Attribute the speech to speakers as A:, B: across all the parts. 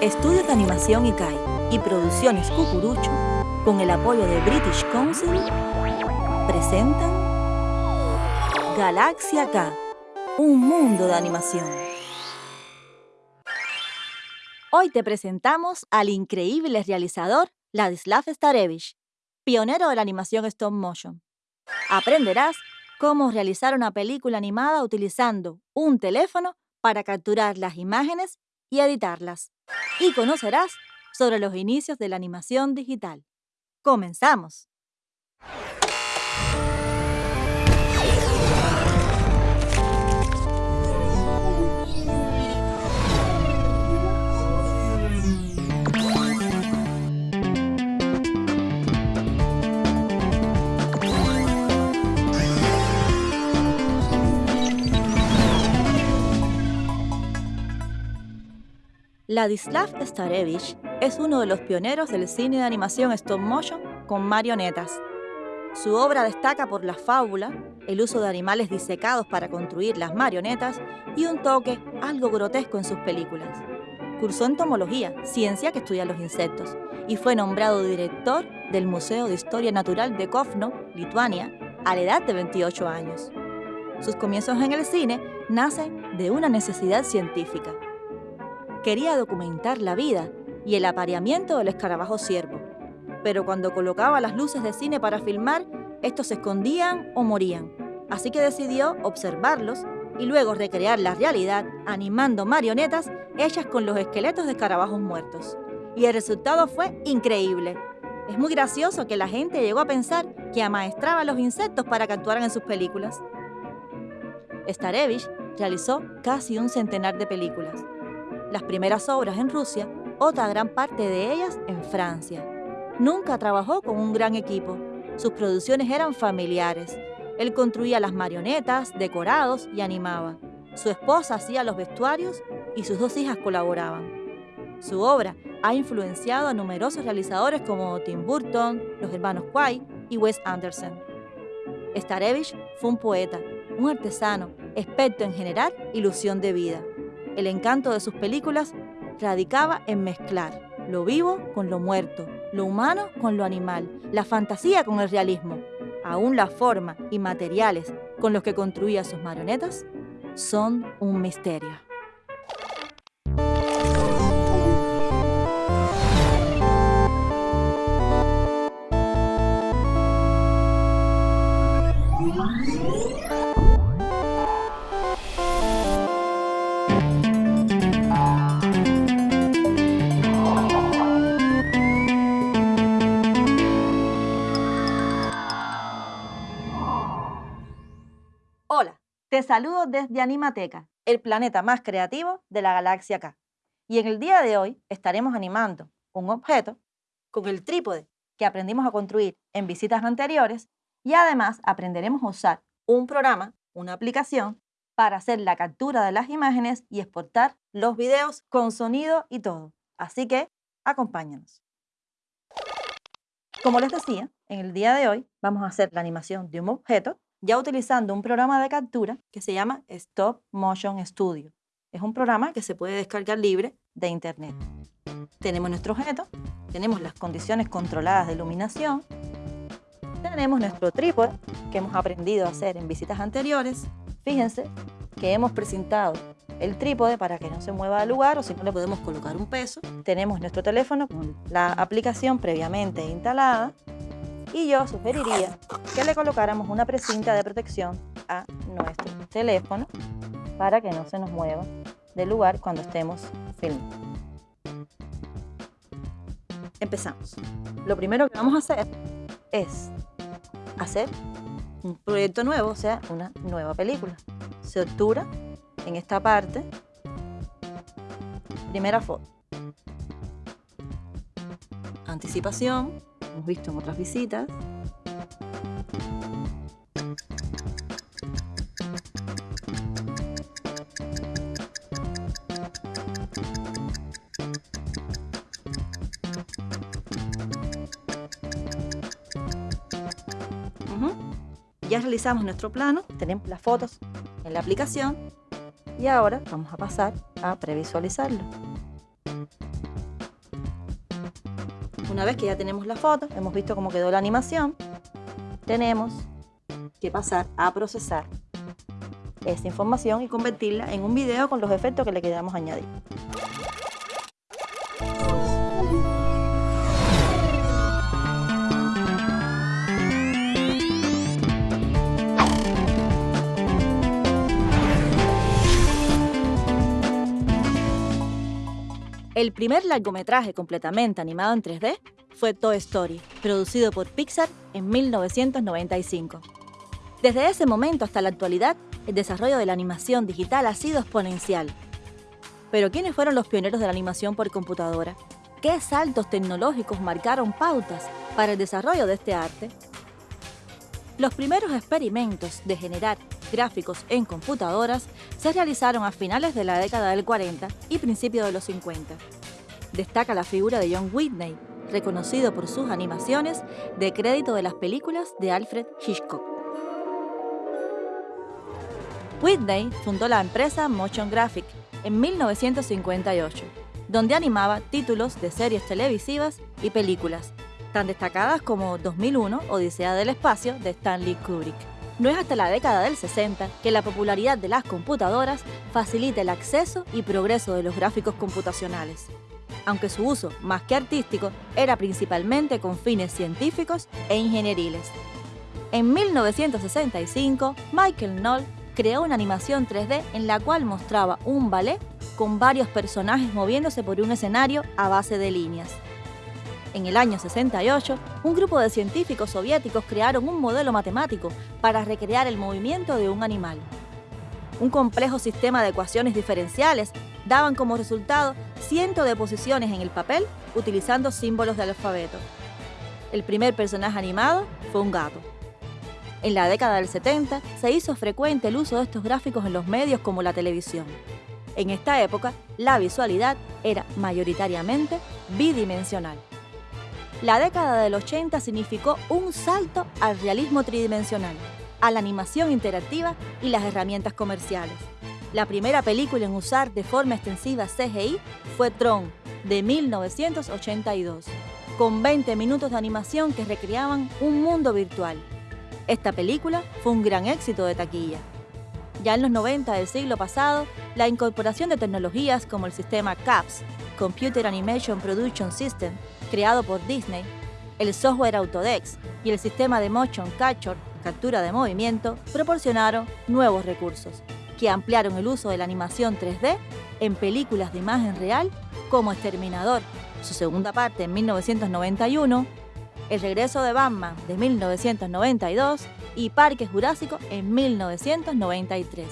A: Estudios de Animación ICAI y Producciones Cucurucho, con el apoyo de British Council, presentan Galaxia K, un mundo de animación. Hoy te presentamos al increíble realizador Ladislav Starevich, pionero de la animación stop motion. Aprenderás cómo realizar una película animada utilizando un teléfono para capturar las imágenes y editarlas. Y conocerás sobre los inicios de la animación digital. ¡Comenzamos! Ladislav Starevich es uno de los pioneros del cine de animación stop motion con marionetas. Su obra destaca por la fábula, el uso de animales disecados para construir las marionetas y un toque algo grotesco en sus películas. Cursó entomología, ciencia que estudia los insectos, y fue nombrado director del Museo de Historia Natural de Kovno, Lituania, a la edad de 28 años. Sus comienzos en el cine nacen de una necesidad científica quería documentar la vida y el apareamiento del escarabajo ciervo. Pero cuando colocaba las luces de cine para filmar, estos se escondían o morían. Así que decidió observarlos y luego recrear la realidad animando marionetas hechas con los esqueletos de escarabajos muertos. Y el resultado fue increíble. Es muy gracioso que la gente llegó a pensar que amaestraba a los insectos para que actuaran en sus películas. Starevich realizó casi un centenar de películas las primeras obras en Rusia, otra gran parte de ellas en Francia. Nunca trabajó con un gran equipo. Sus producciones eran familiares. Él construía las marionetas, decorados y animaba. Su esposa hacía los vestuarios y sus dos hijas colaboraban. Su obra ha influenciado a numerosos realizadores como Tim Burton, los hermanos Quay y Wes Anderson. Starevich fue un poeta, un artesano, experto en generar ilusión de vida. El encanto de sus películas radicaba en mezclar lo vivo con lo muerto, lo humano con lo animal, la fantasía con el realismo. Aún la forma y materiales con los que construía sus marionetas son un misterio. Te saludo desde Animateca, el planeta más creativo de la galaxia K. Y en el día de hoy estaremos animando un objeto con el trípode que aprendimos a construir en visitas anteriores y además aprenderemos a usar un programa, una aplicación, para hacer la captura de las imágenes y exportar los videos con sonido y todo. Así que acompáñanos. Como les decía, en el día de hoy vamos a hacer la animación de un objeto ya utilizando un programa de captura que se llama Stop Motion Studio. Es un programa que se puede descargar libre de internet. Tenemos nuestro objeto, tenemos las condiciones controladas de iluminación, tenemos nuestro trípode que hemos aprendido a hacer en visitas anteriores. Fíjense que hemos presentado el trípode para que no se mueva del lugar o si no le podemos colocar un peso. Tenemos nuestro teléfono con la aplicación previamente instalada y yo sugeriría que le colocáramos una precinta de protección a nuestro teléfono para que no se nos mueva del lugar cuando estemos filmando. Empezamos. Lo primero que vamos a hacer es hacer un proyecto nuevo, o sea, una nueva película. Se obtura en esta parte. Primera foto. Anticipación hemos visto en otras visitas. Ya realizamos nuestro plano, tenemos las fotos en la aplicación y ahora vamos a pasar a previsualizarlo. Una vez que ya tenemos la foto, hemos visto cómo quedó la animación, tenemos que pasar a procesar esta información y convertirla en un video con los efectos que le queramos añadir. El primer largometraje completamente animado en 3D fue Toy Story, producido por Pixar en 1995. Desde ese momento hasta la actualidad, el desarrollo de la animación digital ha sido exponencial. Pero ¿quiénes fueron los pioneros de la animación por computadora? ¿Qué saltos tecnológicos marcaron pautas para el desarrollo de este arte? Los primeros experimentos de generar gráficos en computadoras se realizaron a finales de la década del 40 y principios de los 50. Destaca la figura de John Whitney, reconocido por sus animaciones de crédito de las películas de Alfred Hitchcock. Whitney fundó la empresa Motion Graphic en 1958, donde animaba títulos de series televisivas y películas, tan destacadas como 2001 Odisea del Espacio de Stanley Kubrick. No es hasta la década del 60 que la popularidad de las computadoras facilita el acceso y progreso de los gráficos computacionales, aunque su uso, más que artístico, era principalmente con fines científicos e ingenieriles. En 1965, Michael Knoll creó una animación 3D en la cual mostraba un ballet con varios personajes moviéndose por un escenario a base de líneas. En el año 68, un grupo de científicos soviéticos crearon un modelo matemático para recrear el movimiento de un animal. Un complejo sistema de ecuaciones diferenciales daban como resultado cientos de posiciones en el papel utilizando símbolos del alfabeto. El primer personaje animado fue un gato. En la década del 70 se hizo frecuente el uso de estos gráficos en los medios como la televisión. En esta época, la visualidad era mayoritariamente bidimensional. La década del 80 significó un salto al realismo tridimensional, a la animación interactiva y las herramientas comerciales. La primera película en usar de forma extensiva CGI fue Tron, de 1982, con 20 minutos de animación que recreaban un mundo virtual. Esta película fue un gran éxito de taquilla. Ya en los 90 del siglo pasado, la incorporación de tecnologías como el sistema CAPS, Computer Animation Production System, creado por Disney, el software Autodex y el sistema de Motion Capture, captura de movimiento, proporcionaron nuevos recursos que ampliaron el uso de la animación 3D en películas de imagen real como Exterminador, su segunda parte en 1991, el regreso de Batman de 1992 y Parque Jurásico en 1993.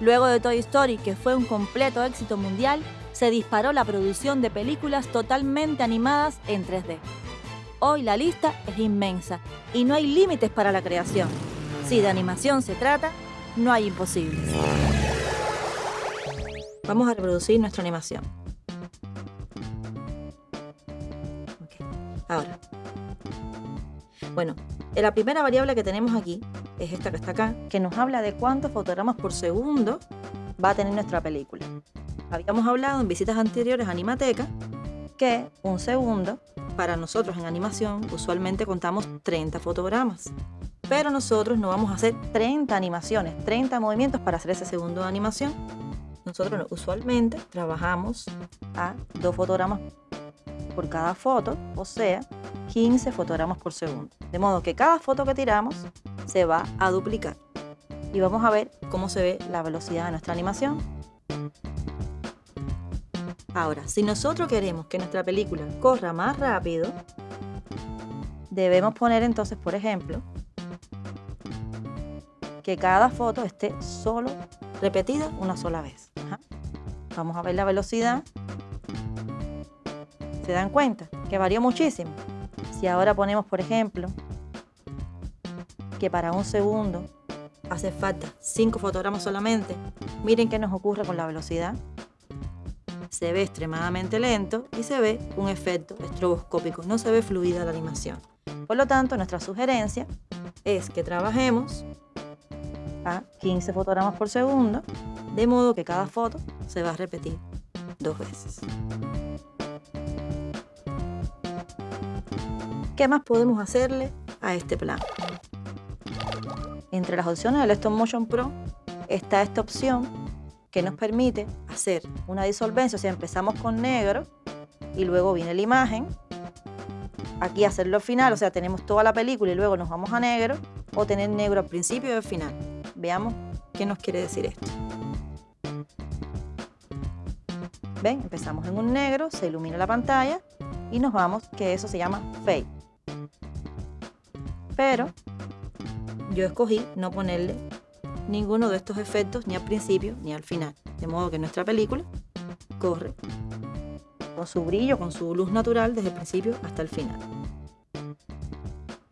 A: Luego de Toy Story, que fue un completo éxito mundial, se disparó la producción de películas totalmente animadas en 3D. Hoy la lista es inmensa y no hay límites para la creación. Si de animación se trata, no hay imposibles. Vamos a reproducir nuestra animación. Ahora, bueno, la primera variable que tenemos aquí es esta que está acá, que nos habla de cuántos fotogramas por segundo va a tener nuestra película. Habíamos hablado en visitas anteriores a Animateca que un segundo, para nosotros en animación, usualmente contamos 30 fotogramas. Pero nosotros no vamos a hacer 30 animaciones, 30 movimientos para hacer ese segundo de animación. Nosotros usualmente trabajamos a dos fotogramas por cada foto, o sea, 15 fotogramas por segundo. De modo que cada foto que tiramos se va a duplicar. Y vamos a ver cómo se ve la velocidad de nuestra animación. Ahora, si nosotros queremos que nuestra película corra más rápido, debemos poner entonces, por ejemplo, que cada foto esté solo repetida una sola vez. Vamos a ver la velocidad ¿Se dan cuenta? Que varió muchísimo. Si ahora ponemos, por ejemplo, que para un segundo hace falta 5 fotogramas solamente, miren qué nos ocurre con la velocidad. Se ve extremadamente lento y se ve un efecto estroboscópico, no se ve fluida la animación. Por lo tanto, nuestra sugerencia es que trabajemos a 15 fotogramas por segundo, de modo que cada foto se va a repetir dos veces. ¿Qué más podemos hacerle a este plan? Entre las opciones del Stop Motion Pro está esta opción que nos permite hacer una disolvencia, o sea, empezamos con negro y luego viene la imagen, aquí hacerlo al final, o sea, tenemos toda la película y luego nos vamos a negro, o tener negro al principio y al final. Veamos qué nos quiere decir esto. ¿Ven? Empezamos en un negro, se ilumina la pantalla y nos vamos, que eso se llama fade. Pero yo escogí no ponerle ninguno de estos efectos ni al principio ni al final. De modo que nuestra película corre con su brillo, con su luz natural desde el principio hasta el final.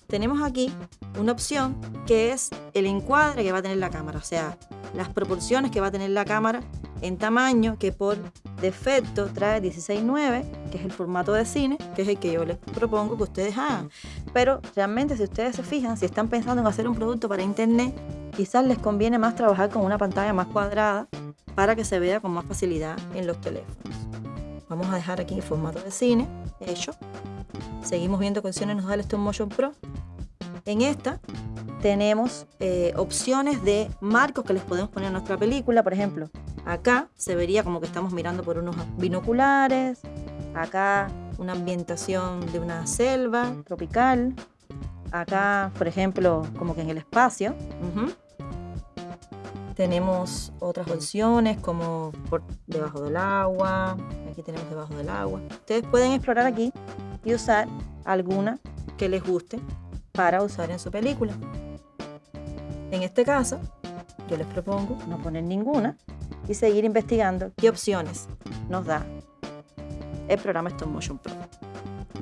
A: Tenemos aquí una opción que es el encuadre que va a tener la cámara, o sea, las proporciones que va a tener la cámara en tamaño que por defecto trae 16.9, que es el formato de cine, que es el que yo les propongo que ustedes hagan. Pero realmente si ustedes se fijan, si están pensando en hacer un producto para internet, quizás les conviene más trabajar con una pantalla más cuadrada para que se vea con más facilidad en los teléfonos. Vamos a dejar aquí formato de cine hecho. Seguimos viendo qué opciones nos da el Stop Motion Pro. En esta tenemos eh, opciones de marcos que les podemos poner a nuestra película. Por ejemplo, acá se vería como que estamos mirando por unos binoculares. Acá una ambientación de una selva tropical. Acá, por ejemplo, como que en el espacio. Tenemos otras opciones como por debajo del agua. Aquí tenemos debajo del agua. Ustedes pueden explorar aquí y usar alguna que les guste para usar en su película. En este caso, yo les propongo no poner ninguna y seguir investigando qué opciones nos da el programa Stop Motion Pro.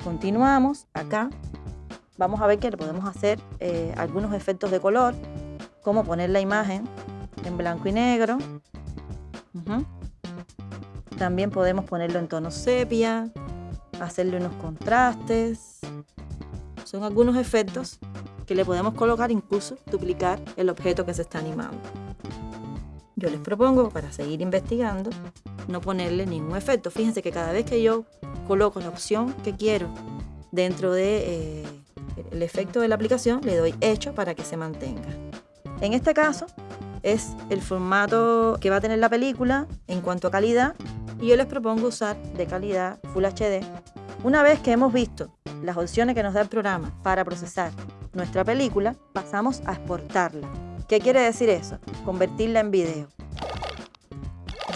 A: Continuamos acá. Vamos a ver que le podemos hacer eh, algunos efectos de color, como poner la imagen en blanco y negro. También podemos ponerlo en tono sepia, hacerle unos contrastes. Son algunos efectos que le podemos colocar, incluso duplicar el objeto que se está animando. Yo les propongo, para seguir investigando, no ponerle ningún efecto. Fíjense que cada vez que yo coloco la opción que quiero dentro de, eh, efecto de la aplicación, le doy hecho para que se mantenga. En este caso, es el formato que va a tener la película en cuanto a calidad y yo les propongo usar de calidad Full HD. Una vez que hemos visto las opciones que nos da el programa para procesar nuestra película, pasamos a exportarla. ¿Qué quiere decir eso? Convertirla en video.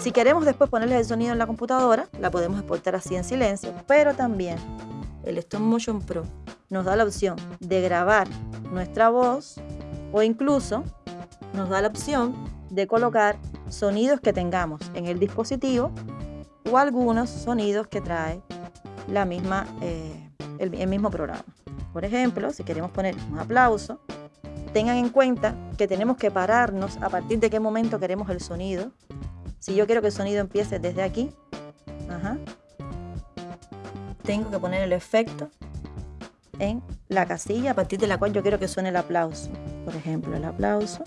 A: Si queremos después ponerle el sonido en la computadora, la podemos exportar así en silencio, pero también el Stop Motion Pro nos da la opción de grabar nuestra voz o incluso nos da la opción de colocar sonidos que tengamos en el dispositivo o algunos sonidos que trae la misma, eh, el, el mismo programa. Por ejemplo, si queremos poner un aplauso, tengan en cuenta que tenemos que pararnos a partir de qué momento queremos el sonido. Si yo quiero que el sonido empiece desde aquí, tengo que poner el efecto en la casilla a partir de la cual yo quiero que suene el aplauso. Por ejemplo, el aplauso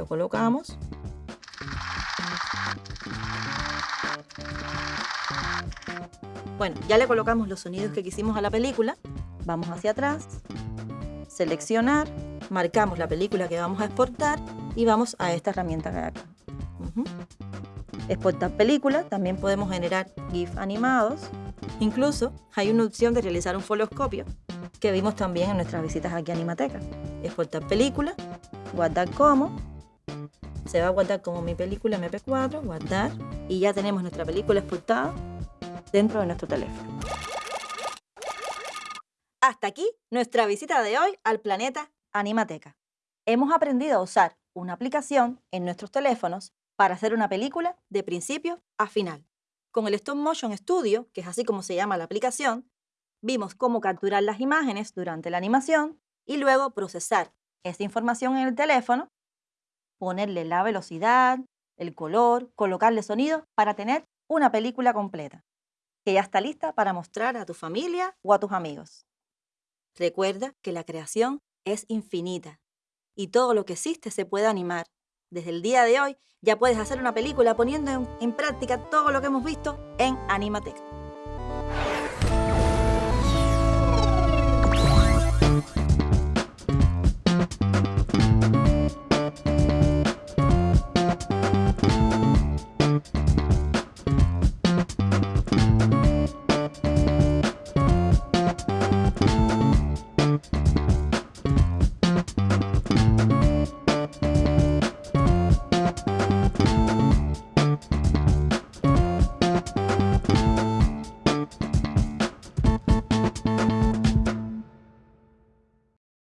A: lo colocamos. Bueno, ya le colocamos los sonidos que quisimos a la película. Vamos hacia atrás, seleccionar, marcamos la película que vamos a exportar y vamos a esta herramienta que acá. Exportar película, también podemos generar GIF animados. Incluso hay una opción de realizar un foloscopio que vimos también en nuestras visitas aquí a Animateca. Exportar película, guardar como se va a guardar como mi película MP4, guardar, y ya tenemos nuestra película exportada dentro de nuestro teléfono. Hasta aquí nuestra visita de hoy al planeta Animateca. Hemos aprendido a usar una aplicación en nuestros teléfonos para hacer una película de principio a final. Con el Stop Motion Studio, que es así como se llama la aplicación, vimos cómo capturar las imágenes durante la animación y luego procesar esa información en el teléfono ponerle la velocidad, el color, colocarle sonido para tener una película completa, que ya está lista para mostrar a tu familia o a tus amigos. Recuerda que la creación es infinita y todo lo que existe se puede animar. Desde el día de hoy ya puedes hacer una película poniendo en, práctica todo lo que hemos visto en Animatec.